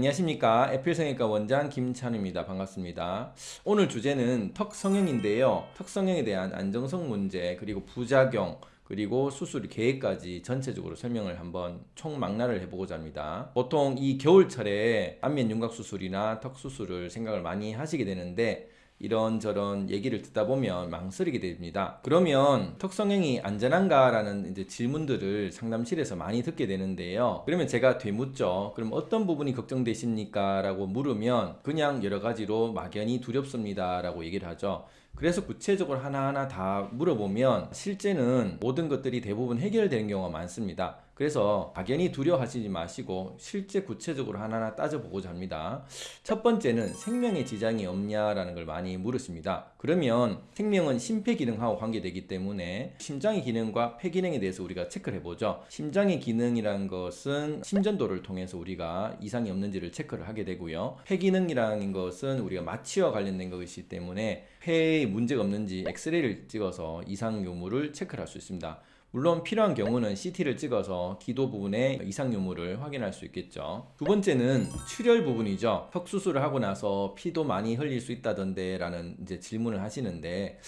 안녕하십니까. 애플성형외과 원장 김찬우입니다. 반갑습니다. 오늘 주제는 턱 성형인데요. 턱 성형에 대한 안정성 문제 그리고 부작용 그리고 수술 계획까지 전체적으로 설명을 한번 총망라를 해보고자 합니다. 보통 이 겨울철에 안면 윤곽 수술이나 턱 수술을 생각을 많이 하시게 되는데 이런저런 얘기를 듣다 보면 망설이게 됩니다. 그러면 턱성형이 안전한가? 라는 이제 질문들을 상담실에서 많이 듣게 되는데요. 그러면 제가 되묻죠. 그럼 어떤 부분이 걱정되십니까? 라고 물으면 그냥 여러 가지로 막연히 두렵습니다. 라고 얘기를 하죠. 그래서 구체적으로 하나하나 다 물어보면 실제는 모든 것들이 대부분 해결되는 경우가 많습니다. 그래서 막연히 두려워하시지 마시고 실제 구체적으로 하나하나 따져보고자 합니다. 첫 번째는 생명에 지장이 없냐라는 걸 많이 물으십니다. 그러면 생명은 심폐기능하고 관계되기 때문에 심장의 기능과 폐기능에 대해서 우리가 체크를 해보죠. 심장의 기능이란 것은 심전도를 통해서 우리가 이상이 없는지를 체크를 하게 되고요. 폐기능이라는 것은 우리가 마취와 관련된 것이기 때문에 폐에 문제가 없는지 엑스레이를 찍어서 이상 유무를 체크를 할수 있습니다. 물론 필요한 경우는 CT를 찍어서 기도 부분에 이상 유무를 확인할 수 있겠죠. 두 번째는 출혈 부분이죠. 턱 수술을 하고 나서 피도 많이 흘릴 수 있다던데 라는 이제 질문을 하시는데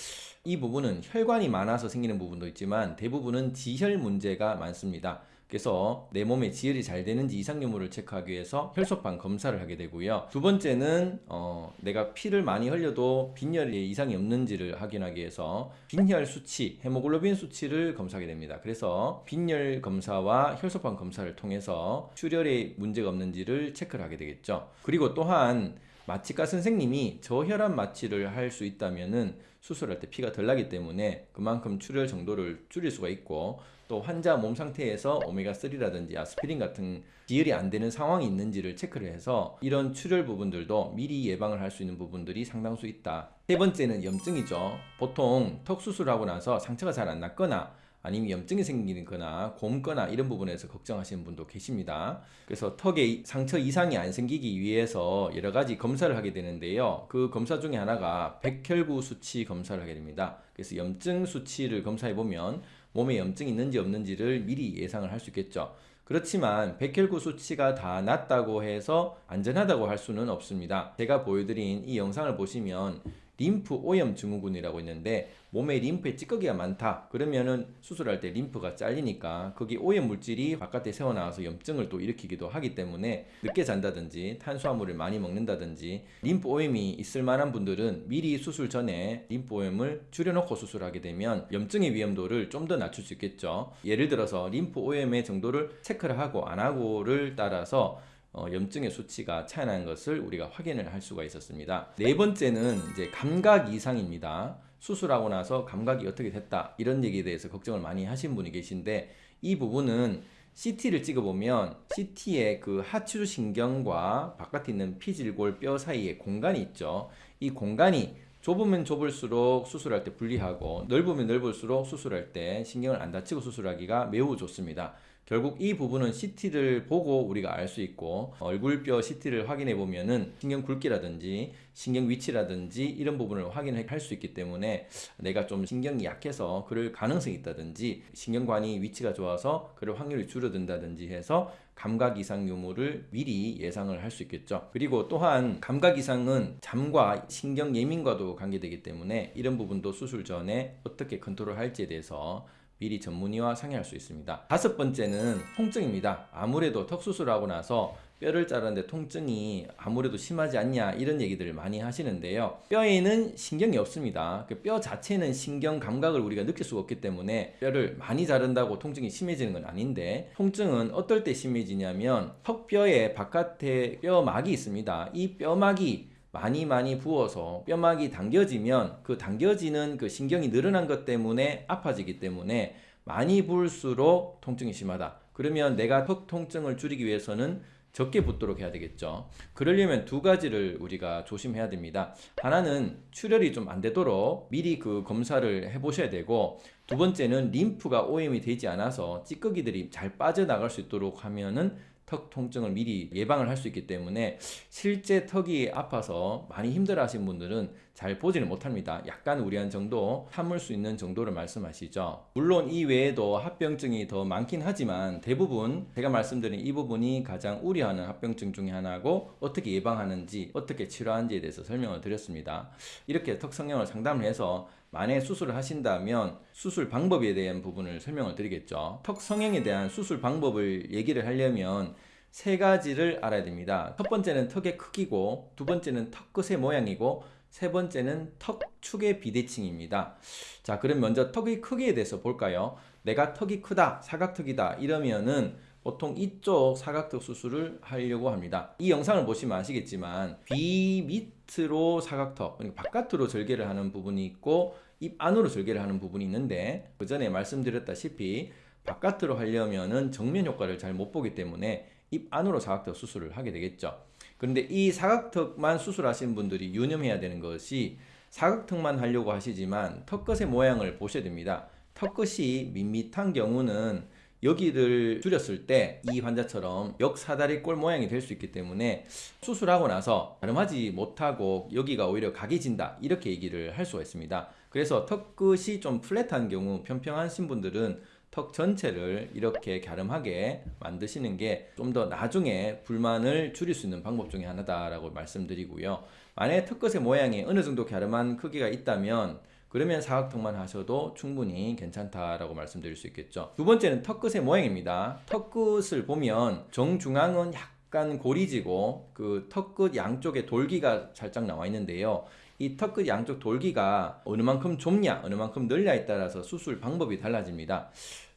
이 부분은 혈관이 많아서 생기는 부분도 있지만 대부분은 지혈 문제가 많습니다. 그래서 내 몸에 지혈이 잘 되는지 이상 유무를 체크하기 위해서 혈소판 검사를 하게 되고요. 두 번째는 어, 내가 피를 많이 흘려도 빈혈에 이상이 없는지를 확인하기 위해서 빈혈 수치, 헤모글로빈 수치를 검사하게 됩니다. 그래서 빈혈 검사와 혈소판 검사를 통해서 출혈에 문제가 없는지를 체크를 하게 되겠죠. 그리고 또한 마취과 선생님이 저혈압 마취를 할 수 있다면은 수술할 때 피가 덜 나기 때문에 그만큼 출혈 정도를 줄일 수가 있고 또 환자 몸 상태에서 오메가3라든지 아스피린 같은 지혈이 안 되는 상황이 있는지를 체크를 해서 이런 출혈 부분들도 미리 예방을 할 수 있는 부분들이 상당수 있다. 세 번째는 염증이죠. 보통 턱 수술하고 나서 상처가 잘 안 났거나 아니면 염증이 생기거나 곰거나 이런 부분에서 걱정하시는 분도 계십니다. 그래서 턱에 상처 이상이 안 생기기 위해서 여러 가지 검사를 하게 되는데요. 그 검사 중에 하나가 백혈구 수치 검사를 하게 됩니다. 그래서 염증 수치를 검사해 보면 몸에 염증이 있는지 없는지를 미리 예상을 할 수 있겠죠. 그렇지만 백혈구 수치가 다 낮다고 해서 안전하다고 할 수는 없습니다. 제가 보여드린 이 영상을 보시면 림프 오염 증후군이라고 있는데 몸에 림프에 찌꺼기가 많다. 그러면은 수술할 때 림프가 잘리니까 거기 오염 물질이 바깥에 새어나와서 염증을 또 일으키기도 하기 때문에 늦게 잔다든지 탄수화물을 많이 먹는다든지 림프 오염이 있을 만한 분들은 미리 수술 전에 림프 오염을 줄여놓고 수술하게 되면 염증의 위험도를 좀 더 낮출 수 있겠죠. 예를 들어서 림프 오염의 정도를 체크를 하고 안 하고를 따라서 어, 염증의 수치가 차이나는 것을 우리가 확인을 할 수가 있었습니다. 네 번째는 이제 감각 이상입니다. 수술하고 나서 감각이 어떻게 됐다 이런 얘기에 대해서 걱정을 많이 하신 분이 계신데 이 부분은 CT를 찍어보면 CT의 그 하추 신경과 바깥에 있는 피질골 뼈 사이에 공간이 있죠. 이 공간이 좁으면 좁을수록 수술할 때 불리하고 넓으면 넓을수록 수술할 때 신경을 안 다치고 수술하기가 매우 좋습니다. 결국 이 부분은 CT를 보고 우리가 알 수 있고 얼굴뼈 CT를 확인해 보면은 신경 굵기라든지 신경 위치라든지 이런 부분을 확인할 수 있기 때문에 내가 좀 신경이 약해서 그럴 가능성이 있다든지 신경관이 위치가 좋아서 그럴 확률이 줄어든다든지 해서 감각 이상 유무를 미리 예상을 할 수 있겠죠. 그리고 또한 감각 이상은 잠과 신경 예민과도 관계되기 때문에 이런 부분도 수술 전에 어떻게 컨트롤 할지에 대해서 미리 전문의와 상의할 수 있습니다. 다섯 번째는 통증입니다. 아무래도 턱수술하고 나서 뼈를 자르는데 통증이 아무래도 심하지 않냐 이런 얘기들을 많이 하시는데요. 뼈에는 신경이 없습니다. 그 뼈 자체는 신경 감각을 우리가 느낄 수가 없기 때문에 뼈를 많이 자른다고 통증이 심해지는 건 아닌데 통증은 어떨 때 심해지냐면 턱뼈의 바깥에 뼈막이 있습니다. 이 뼈막이 많이 많이 부어서 뼈막이 당겨지면 그 당겨지는 그 신경이 늘어난 것 때문에 아파지기 때문에 많이 부을수록 통증이 심하다. 그러면 내가 턱 통증을 줄이기 위해서는 적게 붓도록 해야 되겠죠. 그러려면 두 가지를 우리가 조심해야 됩니다. 하나는 출혈이 좀 안 되도록 미리 그 검사를 해 보셔야 되고 두 번째는 림프가 오염이 되지 않아서 찌꺼기들이 잘 빠져나갈 수 있도록 하면은 턱 통증을 미리 예방을 할 수 있기 때문에 실제 턱이 아파서 많이 힘들어 하신 분들은 잘 보지는 못합니다. 약간 우려한 정도, 참을 수 있는 정도를 말씀하시죠. 물론 이 외에도 합병증이 더 많긴 하지만 대부분 제가 말씀드린 이 부분이 가장 우려하는 합병증 중에 하나고 어떻게 예방하는지, 어떻게 치료하는지에 대해서 설명을 드렸습니다. 이렇게 턱 성형을 상담을 해서 만약 수술을 하신다면 수술 방법에 대한 부분을 설명을 드리겠죠. 턱 성형에 대한 수술 방법을 얘기를 하려면 세 가지를 알아야 됩니다. 첫 번째는 턱의 크기고, 두 번째는 턱 끝의 모양이고, 세 번째는 턱축의 비대칭입니다. 자, 그럼 먼저 턱의 크기에 대해서 볼까요? 내가 턱이 크다, 사각턱이다 이러면은 보통 이쪽 사각턱 수술을 하려고 합니다. 이 영상을 보시면 아시겠지만 귀 밑으로 사각턱, 그러니까 바깥으로 절개를 하는 부분이 있고 입 안으로 절개를 하는 부분이 있는데 그 전에 말씀드렸다시피 바깥으로 하려면은 정면 효과를 잘 못 보기 때문에 입 안으로 사각턱 수술을 하게 되겠죠. 그런데 이 사각턱만 수술하시는 분들이 유념해야 되는 것이 사각턱만 하려고 하시지만 턱끝의 모양을 보셔야 됩니다. 턱끝이 밋밋한 경우는 여기를 줄였을 때 이 환자처럼 역사다리 꼴 모양이 될 수 있기 때문에 수술하고 나서 가름하지 못하고 여기가 오히려 각이 진다 이렇게 얘기를 할 수가 있습니다. 그래서 턱 끝이 좀 플랫한 경우 평평하신 분들은 턱 전체를 이렇게 갸름하게 만드시는 게 좀 더 나중에 불만을 줄일 수 있는 방법 중에 하나다라고 말씀드리고요. 만약에 턱 끝의 모양이 어느 정도 갸름한 크기가 있다면 그러면 사각턱만 하셔도 충분히 괜찮다라고 말씀드릴 수 있겠죠. 두 번째는 턱끝의 모양입니다. 턱끝을 보면 정중앙은 약간 고리지고 그 턱끝 양쪽에 돌기가 살짝 나와 있는데요. 이 턱끝 양쪽 돌기가 어느 만큼 좁냐, 어느 만큼 넓냐에 따라서 수술 방법이 달라집니다.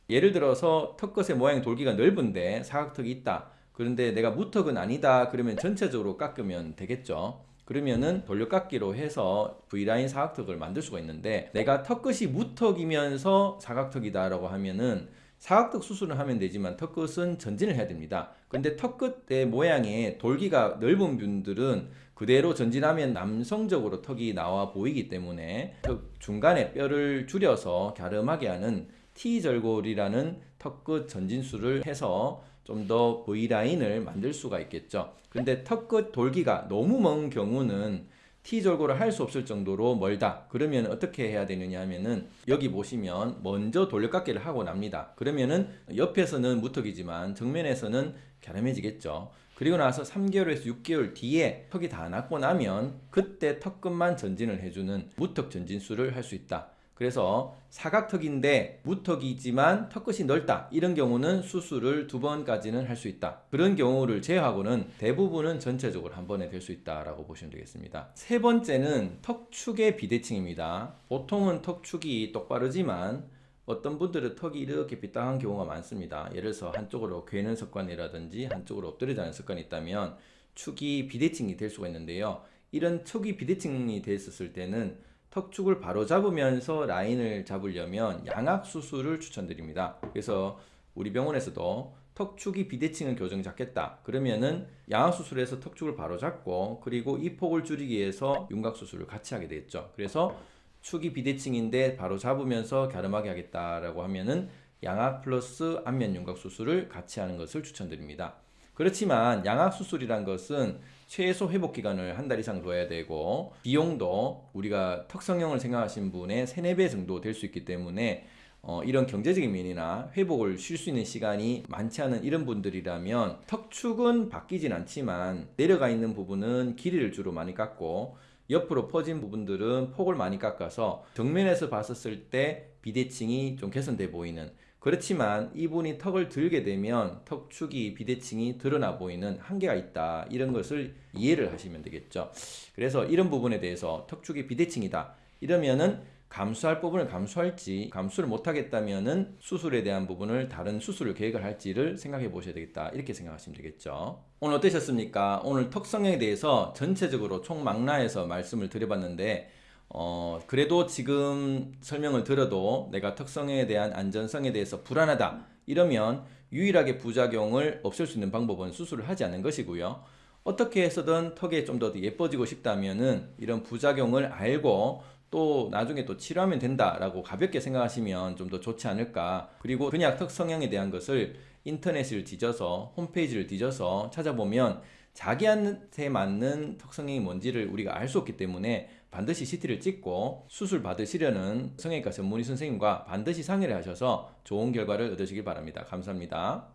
예를 들어서 턱끝의 모양이 돌기가 넓은데 사각턱이 있다. 그런데 내가 무턱은 아니다. 그러면 전체적으로 깎으면 되겠죠. 그러면은 돌려깎기로 해서 V라인 사각턱을 만들 수가 있는데 내가 턱끝이 무턱이면서 사각턱이다 라고 하면은 사각턱 수술을 하면 되지만 턱끝은 전진을 해야 됩니다. 근데 턱끝의 모양에 돌기가 넓은 분들은 그대로 전진하면 남성적으로 턱이 나와 보이기 때문에 턱 중간에 뼈를 줄여서 갸름하게 하는 T절골이라는 턱끝 전진술을 해서 좀 더 V라인을 만들 수가 있겠죠. 근데 턱끝 돌기가 너무 먼 경우는 T절골을 할수 없을 정도로 멀다. 그러면 어떻게 해야 되느냐 하면은 여기 보시면 먼저 돌려깎기를 하고 납니다. 그러면은 옆에서는 무턱이지만 정면에서는 갸름해지겠죠. 그리고 나서 3개월에서 6개월 뒤에 턱이 다 났고 나면 그때 턱끝만 전진을 해주는 무턱 전진술을 할 수 있다. 그래서 사각턱인데 무턱이지만 턱끝이 넓다. 이런 경우는 수술을 두 번까지는 할 수 있다. 그런 경우를 제외하고는 대부분은 전체적으로 한 번에 될 수 있다라고 보시면 되겠습니다. 세 번째는 턱축의 비대칭입니다. 보통은 턱축이 똑바르지만 어떤 분들은 턱이 이렇게 빗당한 경우가 많습니다. 예를 들어서 한쪽으로 괴는 습관이라든지 한쪽으로 엎드려 자는 습관이 있다면 축이 비대칭이 될 수가 있는데요. 이런 축이 비대칭이 됐었을 때는 턱축을 바로 잡으면서 라인을 잡으려면 양악 수술을 추천드립니다. 그래서 우리 병원에서도 턱축이 비대칭은 교정 잡겠다. 그러면은 양악 수술에서 턱축을 바로 잡고 그리고 이 폭을 줄이기 위해서 윤곽 수술을 같이 하게 되겠죠. 그래서 축이 비대칭인데 바로 잡으면서 갸름하게 하겠다라고 하면은 양악 플러스 안면 윤곽 수술을 같이 하는 것을 추천드립니다. 그렇지만 양악 수술이란 것은 최소 회복 기간을 한 달 이상 둬야 되고 비용도 우리가 턱성형을 생각하신 분의 3, 4배 정도 될 수 있기 때문에 어, 이런 경제적인 면이나 회복을 쉴 수 있는 시간이 많지 않은 이런 분들이라면 턱축은 바뀌진 않지만 내려가 있는 부분은 길이를 주로 많이 깎고 옆으로 퍼진 부분들은 폭을 많이 깎아서 정면에서 봤었을 때 비대칭이 좀 개선돼 보이는 그렇지만 이분이 턱을 들게 되면 턱축이 비대칭이 드러나 보이는 한계가 있다. 이런 것을 이해를 하시면 되겠죠. 그래서 이런 부분에 대해서 턱축이 비대칭이다. 이러면은 감수할 부분을 감수할지 감수를 못하겠다면은 수술에 대한 부분을 다른 수술을 계획을 할지를 생각해 보셔야 되겠다 이렇게 생각하시면 되겠죠 오늘 어떠셨습니까 오늘 턱 성형에 대해서 전체적으로 총망라해서 말씀을 드려봤는데 어, 그래도 지금 설명을 들어도 내가 특성에 대한 안전성에 대해서 불안하다 이러면 유일하게 부작용을 없앨 수 있는 방법은 수술을 하지 않는 것이고요. 어떻게 해서든 턱에 좀더 예뻐지고 싶다면은 이런 부작용을 알고 또 나중에 또 치료하면 된다라고 가볍게 생각하시면 좀 더 좋지 않을까. 그리고 근약 턱 성형에 대한 것을 인터넷을 뒤져서 홈페이지를 뒤져서 찾아보면 자기한테 맞는 턱 성형이 뭔지를 우리가 알 수 없기 때문에 반드시 CT를 찍고 수술 받으시려는 성형외과 전문의 선생님과 반드시 상의를 하셔서 좋은 결과를 얻으시길 바랍니다. 감사합니다.